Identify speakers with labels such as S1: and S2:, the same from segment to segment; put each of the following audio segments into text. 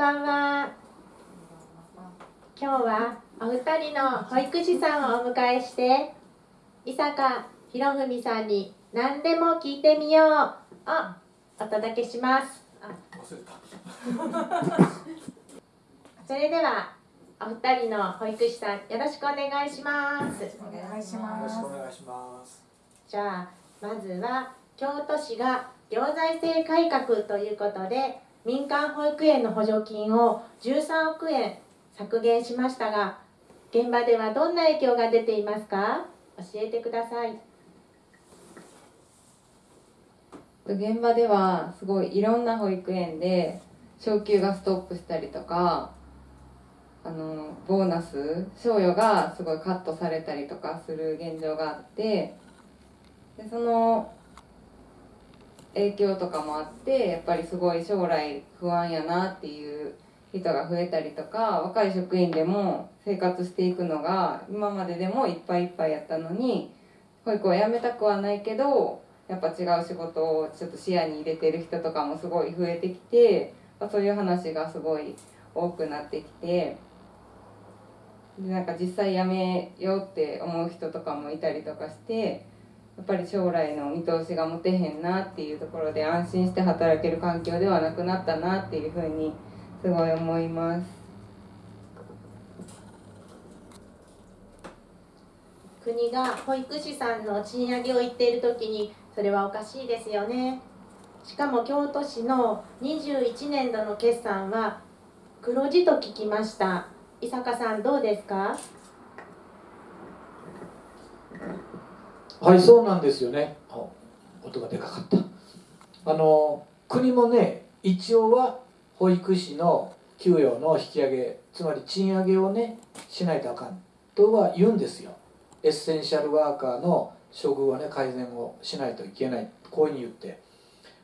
S1: こんばんは。今日はお二人の保育士さんをお迎えして、伊坂博文さんに何でも聞いてみようをお届けします。あ
S2: 忘れた
S1: それではお二人の保育士さんよろしくお願いします。
S3: お願いし
S2: よろし
S3: ます
S2: くお願いします
S1: じゃあまずは京都市が行財政改革ということで民間保育園の補助金を13億円削減しましたが現場ではどんな影響が出ていますか？教えてください。
S3: 現場ではすごいいろんな保育園で昇給がストップしたりとかあのボーナス賞与がすごいカットされたりとかする現状があってでその影響とかもあってやっぱりすごい将来不安やなっていう人が増えたりとか若い職員でも生活していくのが今まででもいっぱいいっぱいやったのに保育を辞めたくはないけどやっぱ違う仕事をちょっと視野に入れてる人とかもすごい増えてきて、そういう話がすごい多くなってきてでなんか実際辞めようって思う人とかもいたりとかしてっぱり将来の見通しが持てへんなっていうところで安心して働ける環境ではなくなったなっていうふうにすごい思います。
S1: 国が保育士さんの賃上げを言っている時にそれはおかしいですよね。しかも京都市の21年度の決算は黒字と聞きました。伊坂さんどうですか？
S2: はい。そうなんですよね。音がでかかった。あの国もね一応は保育士の給与の引き上げつまり賃上げをねしないとあかん。とは言うんですよ。エッセンシャルワーカーの処遇をね改善をしないといけない。こういうふうに言って。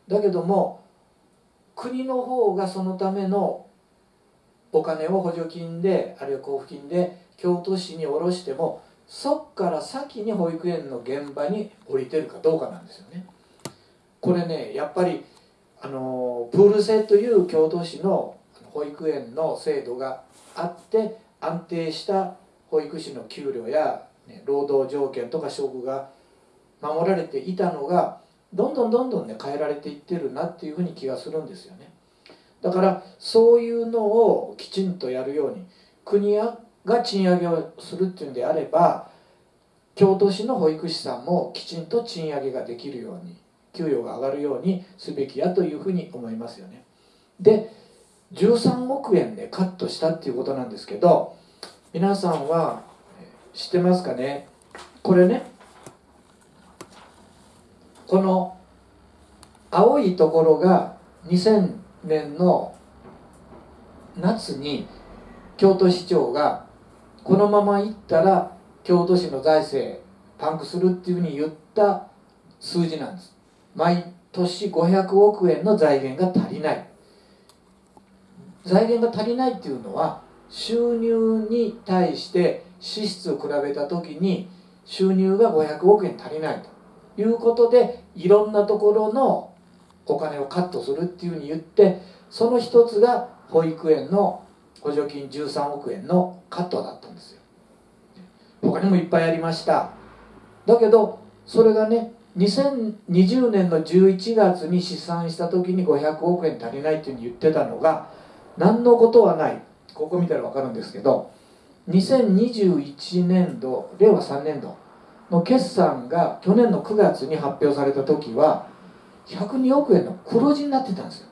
S2: だけども国の方がそのためのお金を補助金であるいは交付金で京都市に下ろしてもそっから先に保育園の現場に降りてるかどうかなんですよね。これねやっぱりあのプール制という京都市の保育園の制度があって安定した保育士の給料や、ね、労働条件とか処遇が守られていたのがどんどんどんどんね変えられていってるなっていうふうに気がするんですよね。だからそういうのをきちんとやるように国やが賃上げをするっていうんであれば京都市の保育士さんもきちんと賃上げができるように給与が上がるようにすべきやというふうに思いますよね。で13億円でカットしたっていうことなんですけど皆さんは知ってますかね？これねこの青いところが2000年の夏に京都市長がこのままいったら京都市の財政パンクするっていうふうに言った数字なんです。毎年500億円の財源が足りない。財源が足りないっていうのは収入に対して支出を比べた時に収入が500億円足りないと。いうことでいろんなところのお金をカットするっていうふうに言ってその一つが保育園の補助金13億円のカットだったんですよ。他にもいっぱいありました。だけどそれがね2020年の11月に試算した時に500億円足りないっていうふうに言ってたのが何のことはない。ここ見たら分かるんですけど2021年度令和3年度の決算が去年の9月に発表された時は102億円の黒字になってたんですよ。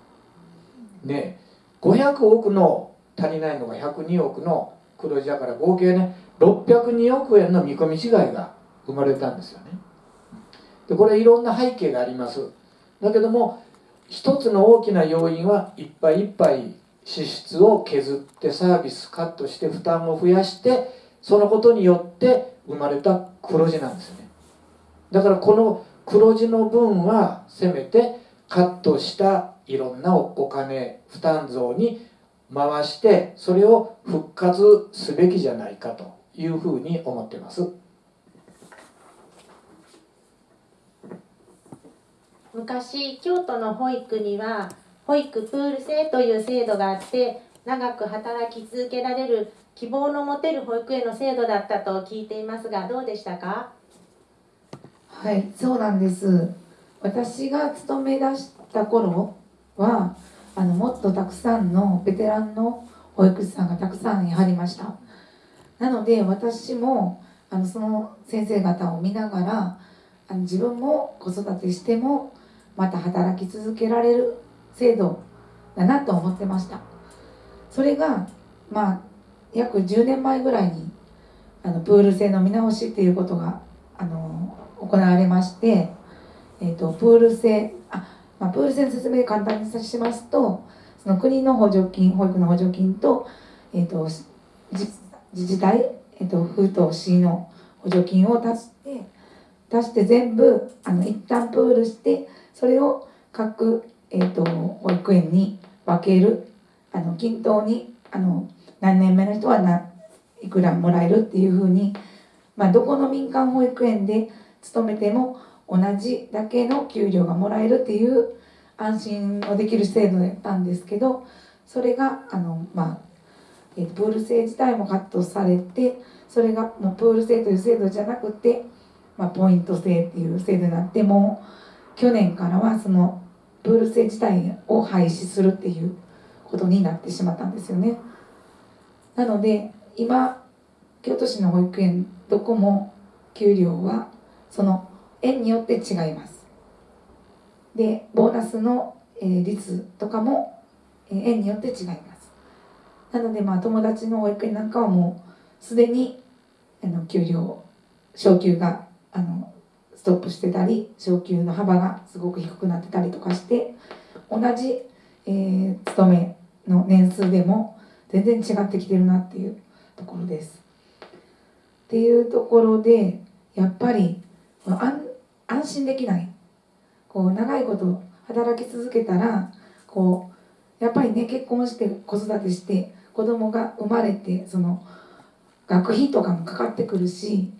S2: ね500億の足りないのが102億の黒字だから合計ね602億円の見込み違いが生まれたんですよね。でこれいろんな背景があります。だけども一つの大きな要因はいっぱいいっぱい支出を削ってサービスカットして負担を増やしてそのことによって生まれた黒字なんですよね。だからこの黒字の分はせめてカットしたいろんなお金負担増に回してそれを復活すべきじゃないかというふうに思ってます。
S1: 昔京都の保育には保育プール制という制度があって長く働き続けられる希望の持てる保育園の制度だったと聞いていますがどうでしたか？
S4: はいそうなんです。私が勤め出した頃はあのもっとたくさんのベテランの保育士さんがたくさんやはりました。なので私もあのその先生方を見ながらあの自分も子育てしてもまた働き続けられる制度だなと思ってました。それがまあ約10年前ぐらいにあのプール制の見直しっていうことがあの行われまして、えー、とプール制あ、まあ、プール制の説明簡単にさしますとその国の補助金保育の補助金と,、えー、と自治体、えー、と府と市の補助金を出して出して全部あの一旦プールしてそれを各、えー、と保育園に分けるあの均等にあの何年目の人はないくらもらえるっていうふうに、まあ、どこの民間保育園で勤めても同じだけの給料がもらえるっていう安心をできる制度だったんですけどそれがあの、まあえープール制自体もカットされてそれがもうプール制という制度じゃなくて、まあ、ポイント制っていう制度になっても去年からはそのプール制自体を廃止するっていうことになってしまったんですよね。なので今京都市の保育園どこも給料はその園によって違いますでボーナスの、えー率とかも、えー園によって違いますなのでまあ友達の保育園なんかはもうすでにあの給料昇給があのストップしてたり昇給の幅がすごく低くなってたりとかして同じ、えー勤めの年数でも全然違ってきてるなっていうところです。っていうところでやっぱり安安心できないこう長いこと働き続けたらこうやっぱりね結婚して子育てして子供が生まれてその学費とかもかかってくるし、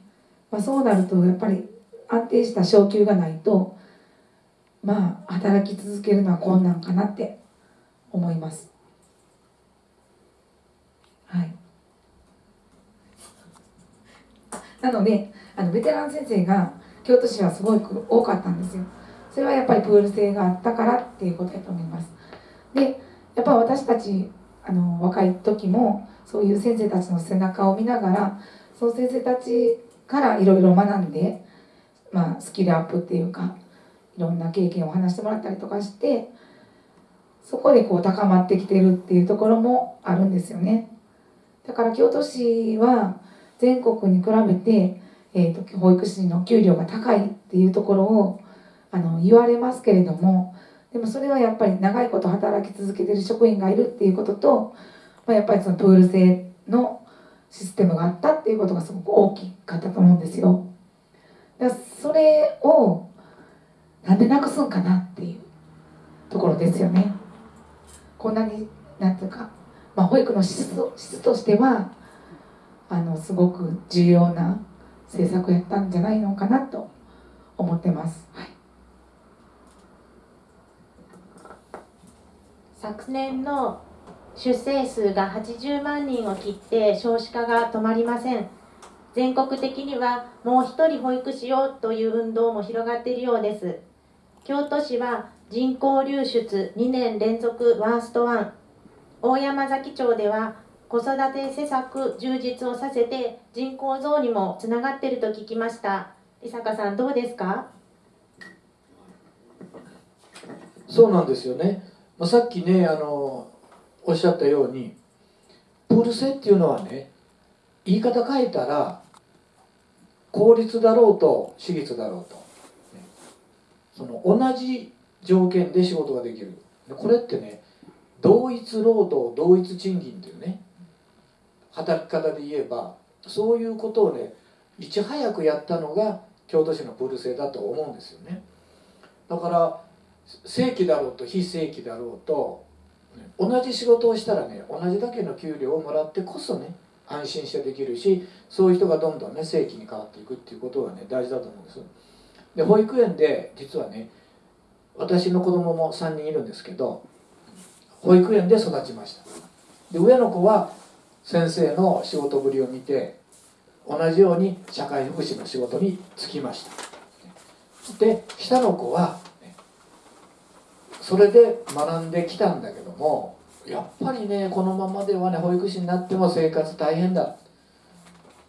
S4: まあ、そうなるとやっぱり安定した昇給がないとまあ働き続けるのは困難かなって思います。はいなのであのベテラン先生が京都市はすごく多かったんですよ。それはやっぱりプール制があったからっていうことだと思います。でやっぱ私たちあの若い時もそういう先生たちの背中を見ながらその先生たちからいろいろ学んで、まあ、スキルアップっていうかいろんな経験を話してもらったりとかしてそこでこう高まってきてるっていうところもあるんですよね。だから京都市は全国に比べて、えー、と保育士の給料が高いっていうところをあの言われますけれどもでもそれはやっぱり長いこと働き続けてる職員がいるっていうことと、まあ、やっぱりそのプール制のシステムがあったっていうことがすごく大きかったと思うんですよ。だからそれをなんでなくすんかなっていうところですよね。こんなになんていうか、まあ、保育の質質としてはあのすごく重要な政策やったんじゃないのかなと思ってます。はい。
S1: 昨年の出生数が80万人を切って少子化が止まりません。全国的にはもう一人保育士をという運動も広がっているようです。京都市は人口流出2年連続ワーストワン。大山崎町では子育て施策充実をさせて人口増にもつながっていると聞きました。伊坂さんどうですか？
S2: そうなんですよね、まあ、さっきねあのおっしゃったようにプール制っていうのはね言い方変えたら公立だろうと私立だろうと、ね。その同じ条件で仕事ができる。これってね同一労働同一賃金っていうね働き方で言えばそういうことをねいち早くやったのが京都市のプール制だと思うんですよね。だから正規だろうと非正規だろうと同じ仕事をしたらね同じだけの給料をもらってこそね安心してできるしそういう人がどんどんね正規に変わっていくっていうことがね大事だと思うんですで保育園で実はね私の子供も3人いるんですけど保育園で育ちました。で上の子は先生の仕事ぶりを見て同じように社会福祉の仕事に就きました。で下の子はそれで学んできたんだけどもやっぱりねこのままではね保育士になっても生活大変だ。っ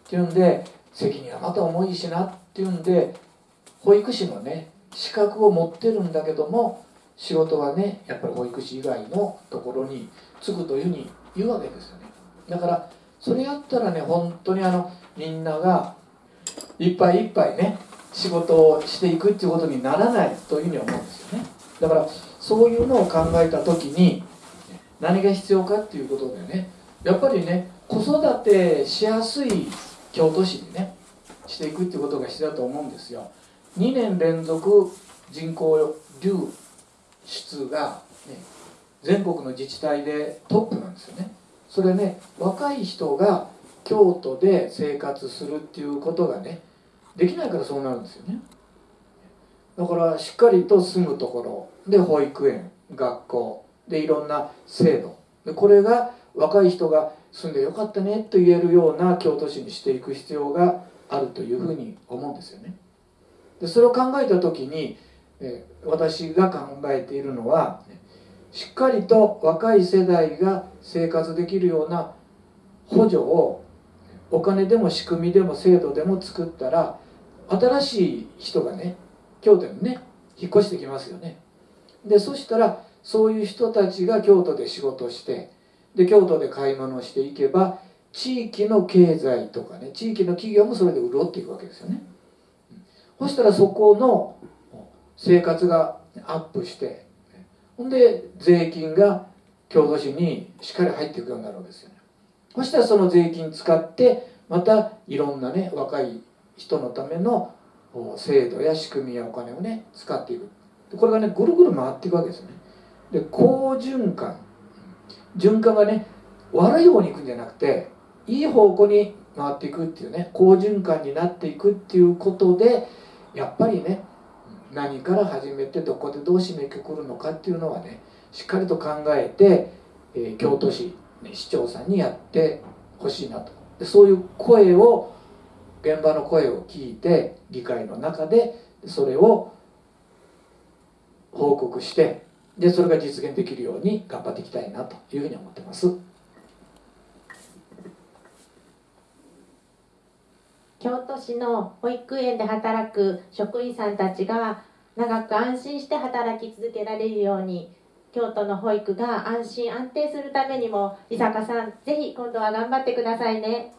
S2: ていうんで責任はまた重いしなっていうんで保育士のね資格を持ってるんだけども仕事はねやっぱり保育士以外のところに就くというふうに言うわけですよね。だからそれやったらね本当にあのみんながいっぱいいっぱいね仕事をしていくっていうことにならないというふうに思うんですよね。だからそういうのを考えた時に何が必要かっていうことでねやっぱりね子育てしやすい京都市にねしていくっていうことが必要だと思うんですよ。2年連続人口流出が、ね、全国の自治体でトップなんですよね。それね若い人が京都で生活するっていうことがねできないからそうなるんですよね。だからしっかりと住むところ。で保育園学校。でいろんな制度。でこれが若い人が住んでよかったねと言えるような京都市にしていく必要があるというふうに思うんですよね。でそれを考えた時にえ私が考えているのはねしっかりと若い世代が生活できるような補助をお金でも仕組みでも制度でも作ったら新しい人がね京都にね引っ越してきますよね。でそしたらそういう人たちが京都で仕事してで京都で買い物していけば地域の経済とかね地域の企業もそれで潤っていくわけですよね。そしたらそこの生活がアップしてほんで税金が京都市にしっかり入っていくようになるわけですよね。そしたらその税金使ってまたいろんなね若い人のための制度や仕組みやお金をね使っていく。これがねぐるぐる回っていくわけですね。で好循環。循環がね悪い方に行くんじゃなくていい方向に回っていくっていうね好循環になっていくっていうことでやっぱりね何から始めてどこでどう締めくくるのかっていうのはねしっかりと考えて、えー、京都市、ね、市長さんにやってほしいなとでそういう声を現場の声を聞いて議会の中でそれを報告してでそれが実現できるように頑張っていきたいなというふうに思ってます。
S1: 京都市の保育園で働く職員さんたちが長く安心して働き続けられるように京都の保育が安心安定するためにも伊坂さんぜひ今度は頑張ってくださいね。